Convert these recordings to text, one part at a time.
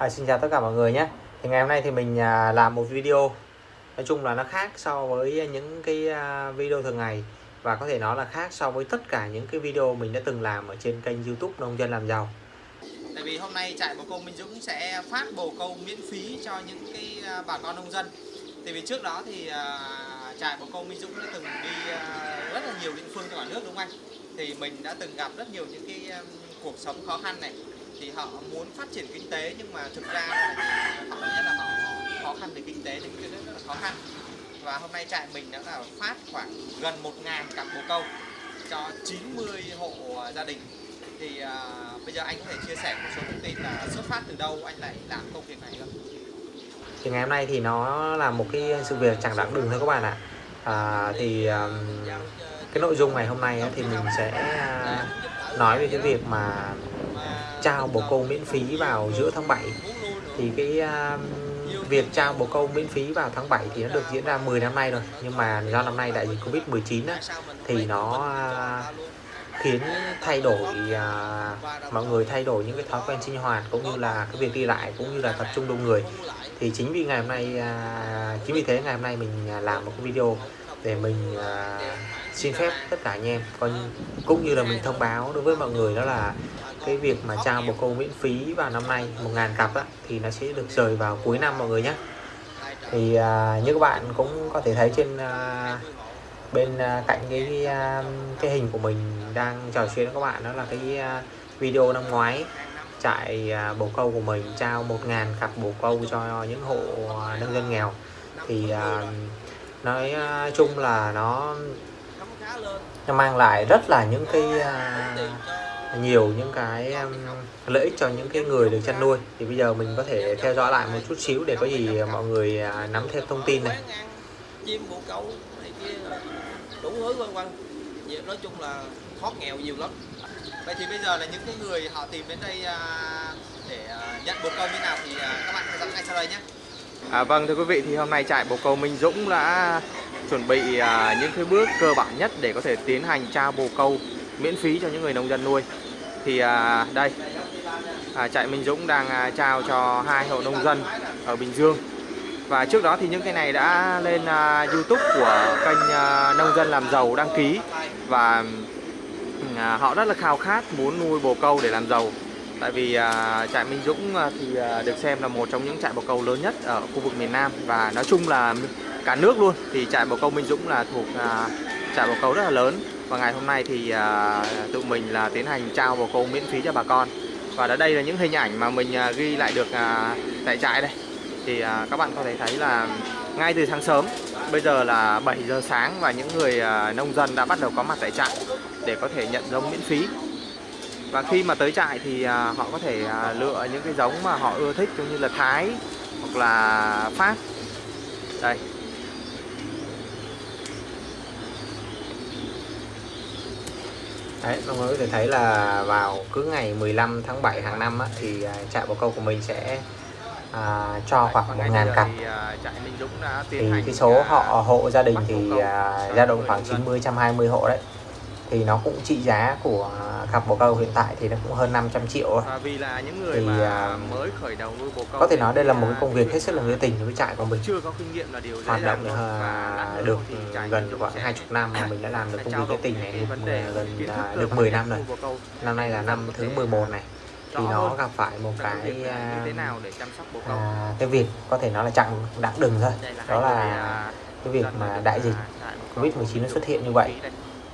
À, xin chào tất cả mọi người nhé thì ngày hôm nay thì mình à, làm một video nói chung là nó khác so với những cái à, video thường ngày và có thể nói là khác so với tất cả những cái video mình đã từng làm ở trên kênh youtube nông dân làm giàu Tại vì hôm nay trại bồ câu Minh Dũng sẽ phát bồ câu miễn phí cho những cái à, bà con nông dân. Tại vì trước đó thì à, trại bồ câu Minh Dũng đã từng đi à, rất là nhiều địa phương trong cả nước đúng không anh? Thì mình đã từng gặp rất nhiều những cái cuộc sống khó khăn này. Thì họ muốn phát triển kinh tế nhưng mà thực ra là họ nhất là họ khó khăn về kinh tế nên cái rất là khó khăn. Và hôm nay trại mình đã là phát khoảng gần 1.000 cặp bồ câu cho 90 hộ gia đình thì uh, bây giờ anh có thể chia sẻ một số thông tin là xuất phát từ đâu anh lại làm công việc này không? thì ngày hôm nay thì nó là một cái sự việc chẳng đáng đừng thôi các bạn ạ à, thì um, cái nội dung ngày hôm nay thì mình sẽ à, nói về cái việc mà trao bồ câu miễn phí vào giữa tháng 7 thì cái uh, việc trao bồ câu miễn phí vào tháng 7 thì nó được diễn ra 10 năm nay rồi. Nhưng mà do năm nay đại dịch Covid 19 á, thì nó uh, khiến thay đổi uh, mọi người thay đổi những cái thói quen sinh hoạt cũng như là cái việc đi lại cũng như là tập trung đông người. Thì chính vì ngày hôm nay uh, chính vì thế ngày hôm nay mình làm một cái video để mình uh, xin phép tất cả anh em còn cũng như là mình thông báo đối với mọi người đó là cái việc mà trao bồ câu miễn phí vào năm nay 1.000 cặp á, thì nó sẽ được rời vào cuối năm mọi người nhé. Thì à, như các bạn cũng có thể thấy trên à, bên à, cạnh cái à, cái hình của mình đang trò chuyện với các bạn đó là cái à, video năm ngoái trại à, bồ câu của mình trao 1.000 cặp bồ câu cho những hộ à, nông dân nghèo. Thì à, nói à, chung là nó nó mang lại rất là những cái à, nhiều những cái lợi ích cho những cái người được chăn nuôi. Thì bây giờ mình có thể theo dõi lại một chút xíu để có gì mọi người à, nắm thêm thông tin này. Chim bồ câu này kia đủ thứ vân vân. Nói chung là thoát nghèo nhiều lắm. Vậy thì bây giờ là những cái người họ tìm đến đây à, để à, nhận bồ câu như nào thì các bạn theo dõi ngay sau đây nhé. À, vâng thưa quý vị thì hôm nay trại bồ câu Minh Dũng đã chuẩn bị những cái bước cơ bản nhất để có thể tiến hành trao bồ câu miễn phí cho những người nông dân nuôi. Thì à, đây à, trại Minh Dũng đang à, trao cho hai hộ nông dân ở Bình Dương. Và trước đó thì những cái này đã lên à, YouTube của kênh à, nông dân làm giàu đăng ký. Và à, họ rất là khao khát muốn nuôi bồ câu để làm giàu. Tại vì à, trại Minh Dũng à, thì à, được xem là một trong những trại bồ câu lớn nhất ở khu vực miền Nam. Và nói chung là cả nước luôn. Thì trại bồ câu Minh Dũng là thuộc à, trại bồ câu rất là lớn và ngày hôm nay thì à, tụi mình là tiến hành trao bồ câu miễn phí cho bà con. Và ở đây là những hình ảnh mà mình à, ghi lại được à, tại trại đây. Thì à, các bạn có thể thấy là ngay từ sáng sớm bây giờ là 7 giờ sáng và những người à, nông dân đã bắt đầu có mặt tại trại để có thể nhận giống miễn phí. Và khi mà tới trại thì à, họ có thể à, lựa những cái giống mà họ ưa thích giống như là Thái hoặc là Pháp. Đây. Đấy, mọi người có thể thấy là vào cứ ngày 15 tháng 7 hàng năm á, thì à, trại bồ câu của mình sẽ à, cho khoảng Và ngay 1.000 bây giờ cặp thì, à, cái số à, họ hộ gia đình thì à, dao động khoảng người nông dân. 90 120 hộ đấy thì nó cũng trị giá của cặp bồ câu hiện tại thì nó cũng hơn 500 triệu. Và vì là những người Thì, mà à, mới khởi đầu nuôi bồ câu có thể nói đây là một cái à, công việc hết sức là nghĩa tình với trại của mình. Chưa có kinh nghiệm là điều hoạt động dàng được, à, gần khoảng sẽ 20 năm mà mình đã làm được công việc nghĩa tình này được, gần à, được bản 10 về năm rồi. năm nay là năm thứ 11 này. thì nó gặp phải một cái à, nào để chăm sóc bồ câu. à, cái việc có thể nói là chặng đã đừng thôi. Đó hai là à, cái việc mà đại dịch à, câu Covid-19 nó xuất hiện như vậy.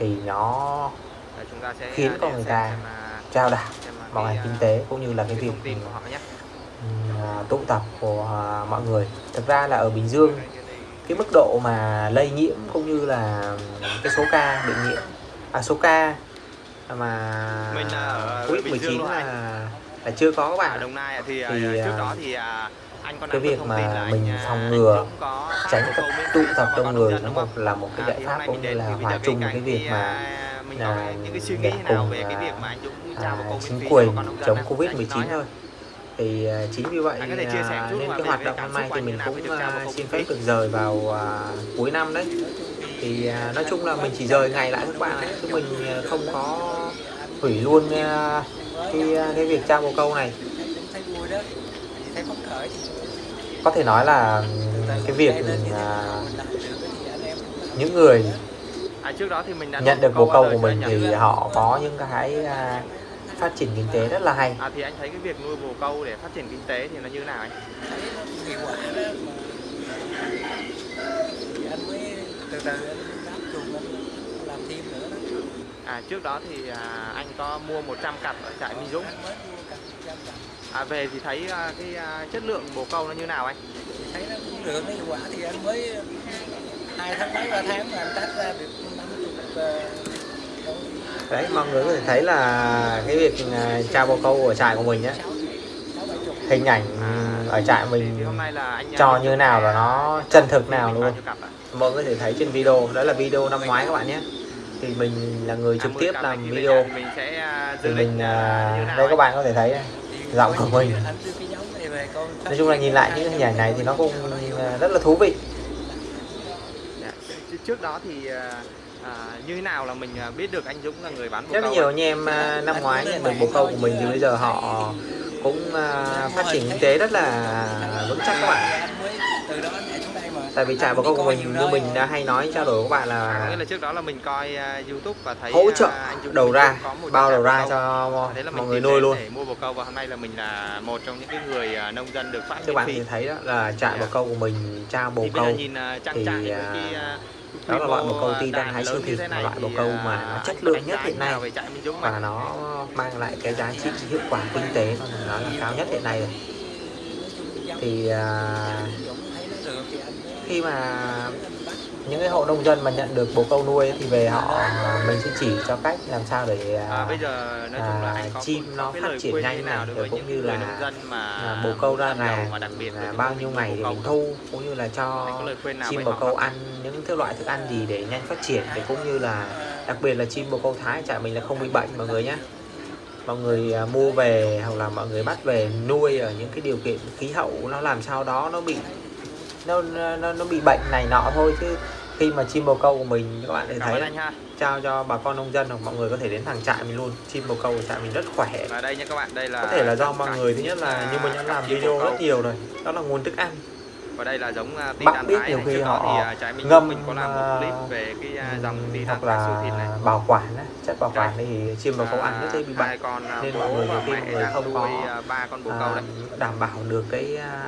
Thì nó Và chúng ta sẽ, khiến à, con người ta à, trao đảo à, cái, ngành kinh tế cũng như là cái việc tụ tập của mọi người. Thực ra là ở Bình Dương cái mức độ mà lây nhiễm cũng như là cái số ca bị nhiễm à số ca mà ở Covid Bình Dương 19 luôn là là chưa có các ở bạn Đồng Nai thì, Thì, trước đó thì cái việc mà mình à, phòng ngừa phát tránh miễn tụ tập đông người nó một là một cái À, giải pháp hôm cũng như là hòa chung cái việc mà à, là những cái suy nghĩ để cùng, về cái à, à, chính quyền chống? Covid Anh 19 nói thôi. thì à, chính vì vậy à, nên cái hoạt động xúc nay thì mình cũng à, xin phép được rời vào à, cuối năm đấy. Thì à, nói chung là mình chỉ rời ngày lại các bạn chứ mình à, không có hủy luôn à, cái à, cái việc trao bồ câu này thấy vui đó thấy khởi thì có thể nói là cái việc à, những người À, trước đó thì mình đã nhận nuôi được bồ câu của mình thì họ có những cái à, phát triển kinh tế rất là hay. À thì anh thấy cái việc nuôi bồ câu để phát triển kinh tế thì nó như thế nào anh? hiệu quả đó mà thì anh mới từ từ anh đáp chuồng anh làm thêm nữa đó. À trước đó thì à, anh có mua 100 cặp ở trại Minh Dũng. anh mới mua cả trăm cặp À về thì thấy à, cái à, chất lượng bồ câu nó như nào anh? thấy nó cũng được nó hiệu quả thì anh mới hai tháng mấy ba tháng là anh tách ra được năm chục con đấy mọi người có thể thấy là cái việc à, trao bồ câu ở trại của mình á hình ảnh ở trại mình à, cho như nào là nó chân thực nào luôn. mọi người có thể thấy trên video đó là video năm ngoái các bạn nhé. Thì mình là người À, trực 10 tiếp làm video. thì mình à, à, à, đây các bạn có thể thấy giọng của mình. nói chung là nhìn lại những hình ảnh này thì nó cũng rất là thú vị Dạ. Trước đó thì à, à, như thế nào là mình à, biết được anh Dũng là người bán bồ rất câu nhiều ạ? anh em à, năm ngoái nhận được bồ câu của mình thì bây giờ họ cũng phát triển kinh tế rất là vững chắc các bạn tại vì trại bồ câu của mình như mình đã hay nói trao đổi với các bạn À, có nghĩa là là trước đó là mình coi à, YouTube và thấy hỗ trợ à, anh Dũng đầu ra bao đầu ra cho là mọi mình người nuôi luôn. để mua bồ câu và hôm nay là mình là một trong những cái người à, nông dân được phát các bạn thì thấy đó là trại bồ câu của mình trao bồ câu. nhìn thì, đó là loại bồ câu ti đàn hay siêu thị, này loại bồ câu mà nó chất lượng nhất hiện nay và nó mang lại cái giá trị hiệu quả kinh tế nó là là cao nhất hiện nay rồi. thì à, khi mà những cái hộ nông dân mà nhận được bồ câu nuôi thì về họ mình sẽ chỉ cho cách làm sao để À, à, bây giờ nói chung là à, anh có chim nó phát triển nhanh nào rồi cũng như là nông dân mà à, bồ câu ra mà đặc biệt là là bao nhiêu ngày bồ mình thu cũng như là cho chim bồ câu ăn những cái loại thức ăn gì để nhanh phát triển thì cũng như là đặc biệt là chim bồ câu thái trại mình là không bị bệnh mọi người nhé mọi người mua về hoặc là mọi người bắt về nuôi ở những cái điều kiện khí hậu nó làm sao đó nó bị nó nó, nó bị bệnh này nọ thôi chứ khi mà chim bồ câu của mình các bạn để thấy anh ha. trao cho bà con nông dân hoặc mọi người có thể đến thằng trại mình luôn. Chim bồ câu của trại mình rất khỏe. Và đây nha các bạn đây là có thể là do mọi người thứ nhất là à, như mình đã làm video rất nhiều rồi đó là nguồn thức ăn. Và đây là giống uh, Bác titan biết nhiều khi họ thì uh, trái mình ngâm, mình có làm một à, clip về cái dòng Ừm, titan hoặc thịt này. là bảo quản á, chất bảo quản thì chim bồ câu ăn rất dễ bị bệnh. con nên mọi người nhiều khi mọi người không có ba con bồ à, câu đấy. đảm bảo được cái à,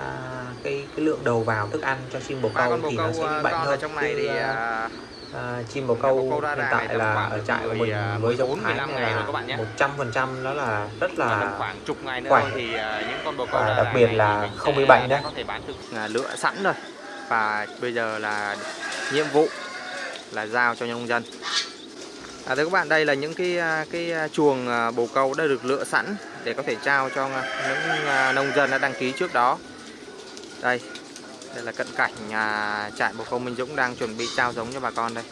cái cái lượng đầu vào thức ăn cho chim bồ ba câu thì nó sẽ bị uh, bệnh hơn trong này thì à, à, chim bồ câu hiện tại này tầm là ở được trại của 10, mình à, với giống 14, thái 15 này ngày rồi là các bạn nhé. một trăm phần trăm nó là rất là khoảng chục ngày nữa khỏe. thì những con bồ câu Và đặc biệt là không bị bệnh nhé. có thể bán uh, lựa sẵn rồi và bây giờ là nhiệm vụ là giao cho nông dân À, thưa các bạn, đây là những cái à, cái à, chuồng à, bồ câu đã được lựa sẵn để có thể trao cho à, những à, nông dân đã đăng ký trước đó. Đây, đây là cận cảnh à, trại bồ câu Minh Dũng đang chuẩn bị trao giống cho bà con đây.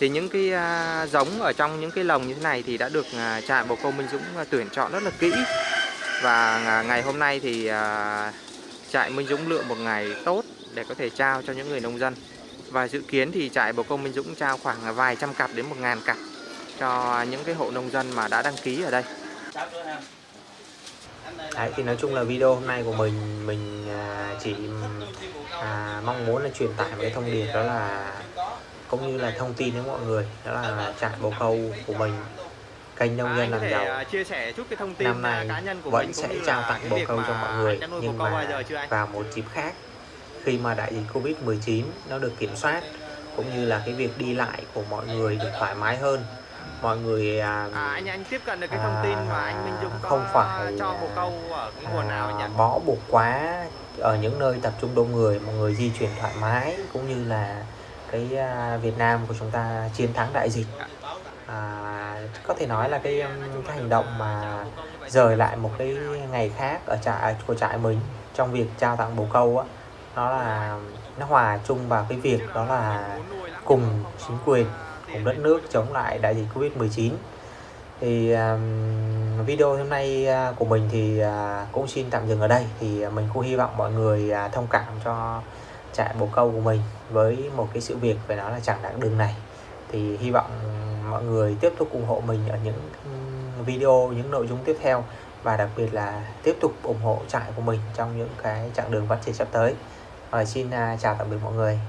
Thì những cái à, giống ở trong những cái lồng như thế này thì đã được à, trại bồ câu Minh Dũng à, tuyển chọn rất là kỹ. Và à, ngày hôm nay thì à, trại Minh Dũng lựa một ngày tốt để có thể trao cho những người nông dân. Và dự kiến thì trại bồ câu Minh Dũng trao khoảng vài trăm cặp đến một ngàn cặp cho những cái hộ nông dân mà đã đăng ký ở đây. Đấy, thì nói chung là video hôm nay của mình mình à, chỉ à, mong muốn là truyền tải một cái thông điệp đó là cũng như là thông tin đến mọi người đó là trại bồ câu của mình kênh nông dân làm giàu à, chia sẻ chút cái thông tin năm nay à, cá nhân của vẫn mình sẽ trao tặng việc câu cho mọi người nhưng mà giờ chưa anh? vào một dịp khác khi mà đại dịch Covid 19 nó được kiểm soát cũng như là cái việc đi lại của mọi người được thoải mái hơn mọi người à, À, anh anh tiếp cận được cái thông tin mà anh Minh Dũng có không phải cho bồ câu ở cái nguồn nào à, nhỉ? bó buộc quá ở những nơi tập trung đông người mọi người di chuyển thoải mái cũng như là cái à, Việt Nam của chúng ta chiến thắng đại dịch à, có thể nói là cái um, cái hành động mà rời lại một cái ngày khác ở trại của trại mình trong việc trao tặng bồ câu á nó là nó hòa chung vào cái việc đó là cùng chính quyền cùng đất nước chống lại đại dịch Covid 19 thì um, video hôm nay à, của mình thì uh, cũng xin tạm dừng ở đây thì à, mình cũng hy vọng mọi người uh, thông cảm cho trại bồ câu của mình với một cái sự việc phải nói là chẳng đáng đường này thì hy vọng mọi người tiếp tục ủng hộ mình ở những video những nội dung tiếp theo và đặc biệt là tiếp tục ủng hộ trại của mình trong những cái chặng đường phát triển sắp tới. và xin uh, chào tạm biệt mọi người.